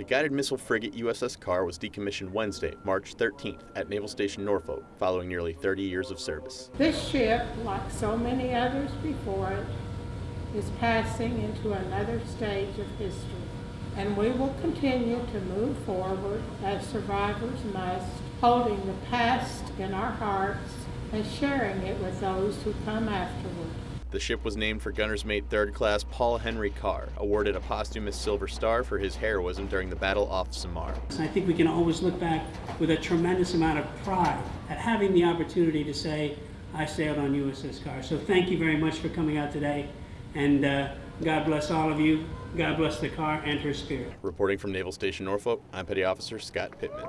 The guided missile frigate USS Carr was decommissioned Wednesday, March 13th at Naval Station Norfolk following nearly 30 years of service. This ship, like so many others before it, is passing into another stage of history. And we will continue to move forward as survivors must, holding the past in our hearts and sharing it with those who come afterward. The ship was named for gunner's mate 3rd Class Paul Henry Carr, awarded a posthumous Silver Star for his heroism during the Battle off Samar. I think we can always look back with a tremendous amount of pride at having the opportunity to say, I sailed on USS Carr. So thank you very much for coming out today, and uh, God bless all of you. God bless the Carr and her spirit. Reporting from Naval Station Norfolk, I'm Petty Officer Scott Pittman.